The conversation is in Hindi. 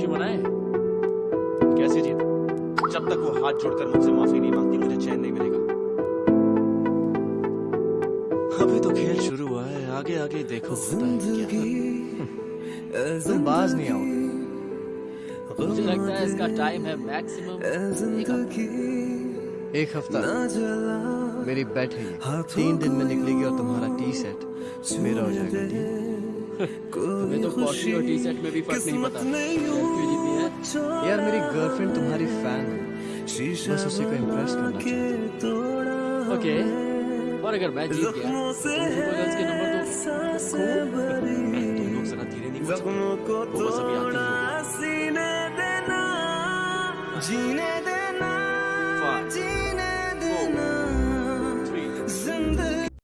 खुशी मनाए। कैसे जीत? जब तक वो हाथ जोड़कर मुझसे माफ़ी नहीं मांगती मुझे चैन नहीं मिलेगा। अभी तो खेल शुरू हुआ है आगे आगे देखो तुम बाज नहीं आओगे। मुझे लगता है इसका टाइम है मैक्सिमम एक हफ़्ता। मेरी बैट है तीन दिन में निकलेगी और तुम्हारा टी सेट मेरा हो जाएगा तुम्हें तो कॉफ़ी और टी में भी फ़र्क नहीं पता। है। यार मेरी गर्लफ्रेंड तुम्हारी फ़ैन है। बस उसी को इम्प्रेस करना चाहती ओके और अगर मैं जीत गया तो तुम गर्ल्स के नंबर दो तुम लोग जरा धीरे नहीं वो बस अभी आती ही जीने देना।